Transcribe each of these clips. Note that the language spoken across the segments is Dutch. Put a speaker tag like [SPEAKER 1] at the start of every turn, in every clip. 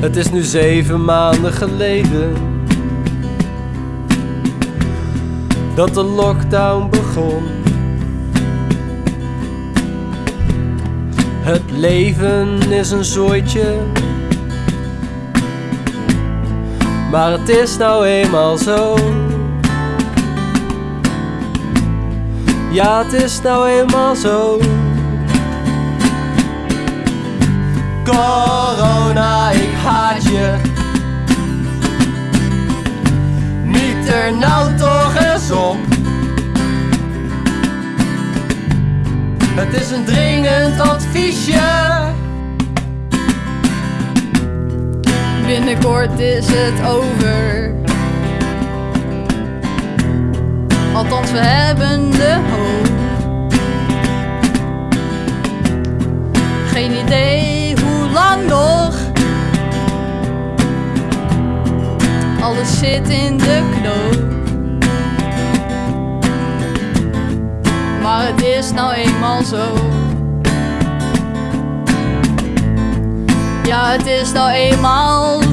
[SPEAKER 1] Het is nu zeven maanden geleden Dat de lockdown begon. Het leven is een zooitje maar het is nou eenmaal zo. Ja, het is nou eenmaal zo. Corona, ik haat je. Niet er nou toch eens op. Het is een dringend adviesje.
[SPEAKER 2] Binnenkort is het over. Althans, we hebben de hoop. Geen idee hoe lang nog. Alles zit in de knoop. Maar het is nou eenmaal zo. Ja, het is nou eenmaal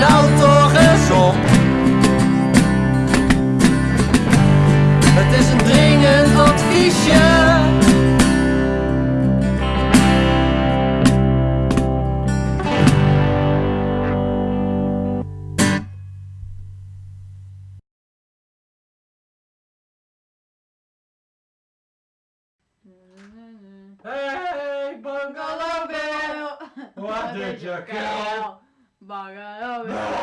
[SPEAKER 1] nou toch eens op. Het is een dringend adviesje. Hey, Bungalow Bill! What did you kill?
[SPEAKER 2] Bungalow.